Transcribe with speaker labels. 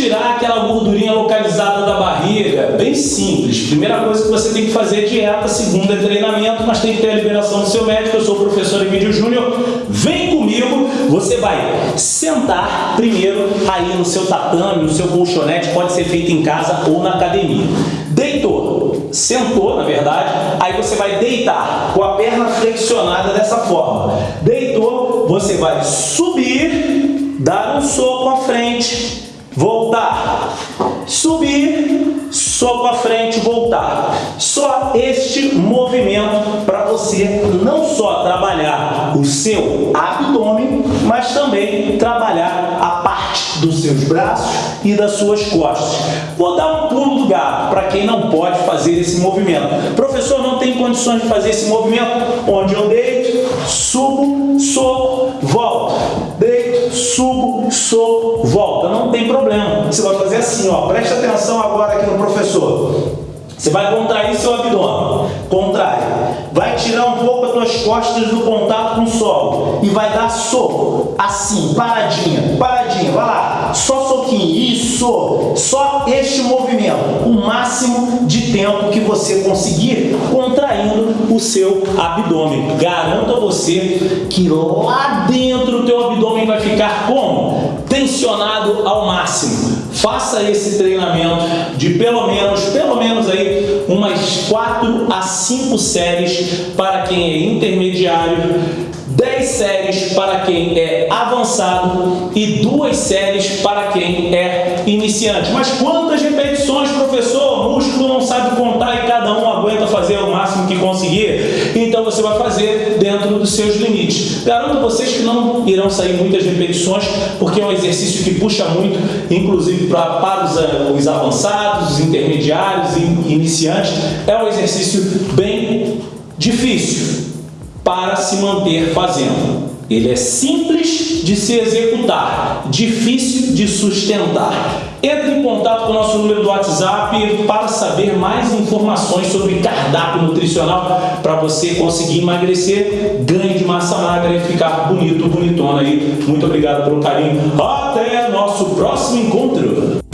Speaker 1: tirar aquela gordurinha localizada da barriga? Bem simples. Primeira coisa que você tem que fazer é dieta, segunda é treinamento, mas tem que ter a liberação do seu médico. Eu sou o professor Emílio Júnior. Vem comigo, você vai sentar primeiro aí no seu tatame, no seu colchonete, pode ser feito em casa ou na academia. Deitou, sentou, na verdade, aí você vai deitar com a perna flexionada dessa forma. Deitou, você vai subir, dar um soco à frente, voltar, subir, soco à frente, voltar. Só este movimento para você não só trabalhar o seu abdômen, mas também trabalhar a parte dos seus braços e das suas costas. Vou dar um pulo do gato para quem não pode fazer esse movimento. Professor, não tem condições de fazer esse movimento? Onde eu volta. Não tem problema. Você vai fazer assim, ó. Presta atenção agora aqui no professor. Você vai contrair seu abdômen. Contrai. Vai tirar um pouco as tuas costas do contato com o solo. E vai dar soco. Assim, paradinha, paradinha. Vai lá. Só soquinho. Isso. Só este movimento. O máximo de tempo que você conseguir contraindo o seu abdômen. Garanto a você que lá dentro o teu abdômen vai ficar como? Tensionado ao máximo faça esse treinamento de pelo menos, pelo menos aí umas 4 a 5 séries para quem é intermediário, 10 séries para quem é avançado e duas séries para quem é iniciante. Mas quantas repetições, Então você vai fazer dentro dos seus limites. Garanto a vocês que não irão sair muitas repetições, porque é um exercício que puxa muito, inclusive pra, para os, eh, os avançados, os intermediários e iniciantes. É um exercício bem difícil para se manter fazendo. Ele é simples de se executar, difícil de sustentar. Entre em contato com o nosso número do WhatsApp para saber mais informações sobre cardápio nutricional para você conseguir emagrecer, ganho de massa magra e ficar bonito, bonitona aí. Muito obrigado pelo carinho. Até nosso próximo encontro.